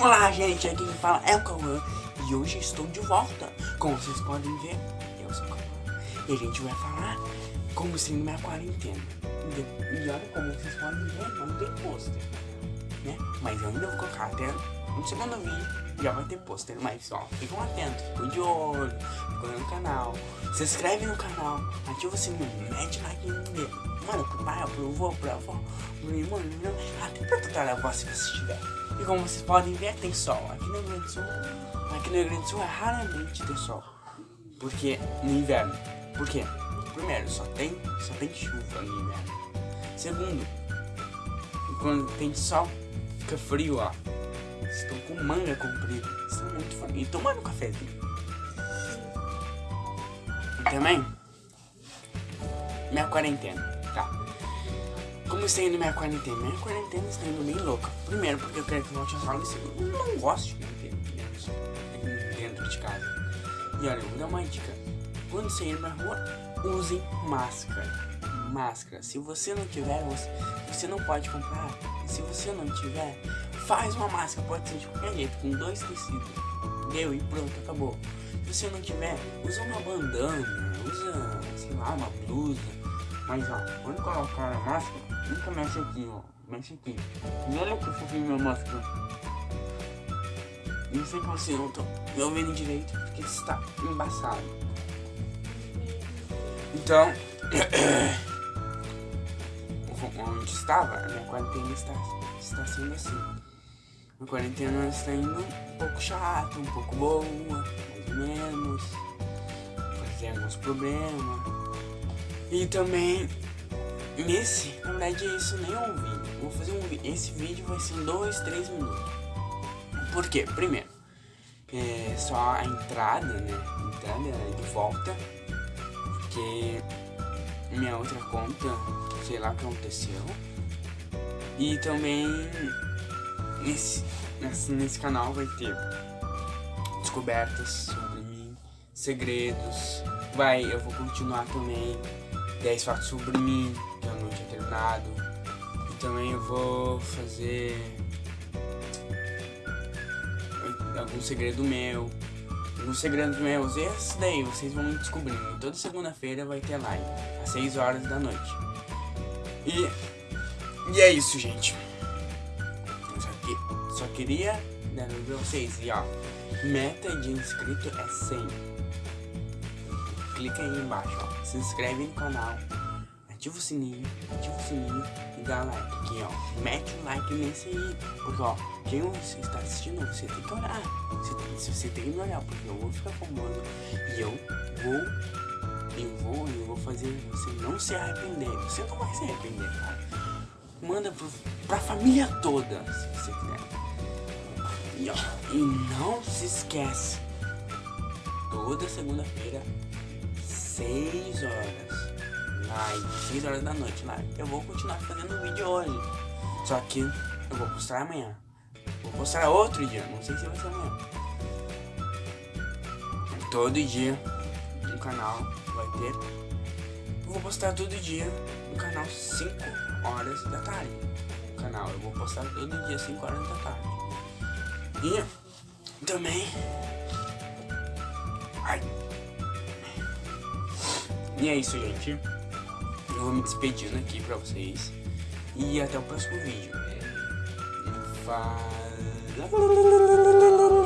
Olá gente, aqui quem fala é o Cauã e hoje estou de volta. Como vocês podem ver, eu sou o Cauã e a gente vai falar como sendo minha quarentena. E olha como vocês podem ver, não tem pôster, né? Mas eu ainda vou colocar até no segundo vídeo já vai ter pôster, mas ó, ficam atentos, ficam de olho, ficam no canal, se inscreve no canal, ativa o sininho, mete like no dedo. Mano, pro pai, pro avô, pro avó, pro irmão, até pra tataravó se você tiver. E como vocês podem ver, tem sol. Aqui no Rio Grande do Sul, aqui no Rio Grande do Sul é raramente ter sol. Porque no inverno. Por quê? Primeiro, só tem, só tem chuva no inverno. Segundo, quando tem sol, fica frio, ó. Estão com manga comprida. Estão muito frio. E tomando cafezinho. E também, minha quarentena. Como está indo minha quarentena? Minha quarentena está indo bem louca. Primeiro, porque eu quero que volte às aulas. Eu não gosto de manter dentro de casa. E olha, eu vou dar uma dica. Quando você ir pra rua, use máscara. Máscara. Se você não tiver, você, você não pode comprar. Se você não tiver, faz uma máscara. Pode ser de qualquer jeito, com dois tecidos. Deu e pronto, acabou. Se você não tiver, usa uma bandana, usa, sei lá, uma blusa. Mas ó, quando colocar a máscara, Nunca mexe aqui, ó. Mexe aqui. E olha que fofinho minha máscara. Não sei que você não tá me ouvindo direito, porque está embaçado. Então, onde estava, a minha quarentena está, está sendo assim. Minha quarentena está indo um pouco chata, um pouco boa, mais ou menos. Fazer alguns problemas. E também Nesse, na verdade, isso nem é um vídeo. Vou fazer um Esse vídeo vai ser 2, 3 minutos. Por quê? Primeiro, é só a entrada, né? Entrada de volta. Porque minha outra conta, sei lá o que aconteceu. E também nesse, nesse, nesse canal vai ter descobertas sobre mim, segredos. Vai, eu vou continuar também 10 fatos sobre mim, que eu não tinha terminado. E também eu vou fazer algum segredo meu. Alguns segredos meus. E esses daí vocês vão descobrindo. Toda segunda-feira vai ter live. Às 6 horas da noite. E, e é isso, gente. Só, que, só queria dar pra vocês. E ó, meta de inscrito é 100 clica aí embaixo, ó. Se inscreve no canal, ativa o sininho, ativa o sininho e dá like aqui, ó. Mete o like nesse aí, porque ó, quem você está assistindo, você tem que olhar. Você, tem, você tem que me olhar, porque eu vou ficar famoso e eu vou, eu vou, eu vou fazer você não se arrepender. Você não vai se arrepender, cara. Manda pro, pra família toda, se você quiser. E, ó, e não se esquece, toda segunda-feira 6 horas. Live, 6 horas da noite lá. Eu vou continuar fazendo vídeo hoje. Só que eu vou postar amanhã. Vou postar outro dia, não sei se vai ser amanhã. Todo dia no canal vai ter. Eu vou postar todo dia no canal 5 horas da tarde. No canal, eu vou postar todo dia 5 horas da tarde. E também. Ai. E é isso, gente. Eu vou me despedindo aqui pra vocês. E até o próximo vídeo. Fala...